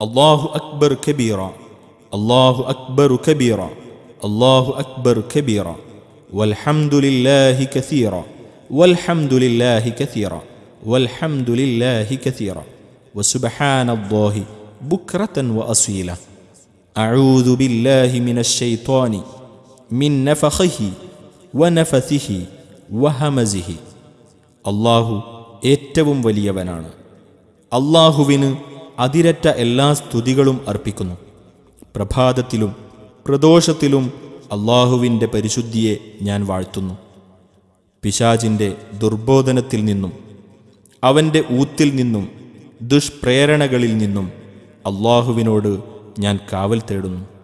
الله أكبر كبيرا الله أكبر كبيرا الله أكبر كبيرا والحمد لله كثيرا والحمد لله كثيرا والحمد لله كثيرا وسبحان الله بكرة وأصيلا أعوذ بالله من الشيطان من نفخه ونفثه وهمزه അള്ളാഹു ഏറ്റവും വലിയവനാണ് അള്ളാഹുവിന് അതിരറ്റ എല്ലാ സ്തുതികളും അർപ്പിക്കുന്നു. പ്രഭാതത്തിലും പ്രദോഷത്തിലും അള്ളാഹുവിന്റെ പരിശുദ്ധിയെ ഞാൻ വാഴ്ത്തുന്നു. പിശാചിന്റെ ദുർബോധനത്തിൽ നിന്നും അവന്റെ ഊത്തിൽ നിന്നും ദുഷ്പ്രേരണകളിൽ നിന്നും അള്ളാഹുവിനോട് ഞാൻ കാവൽ തേടുന്നു.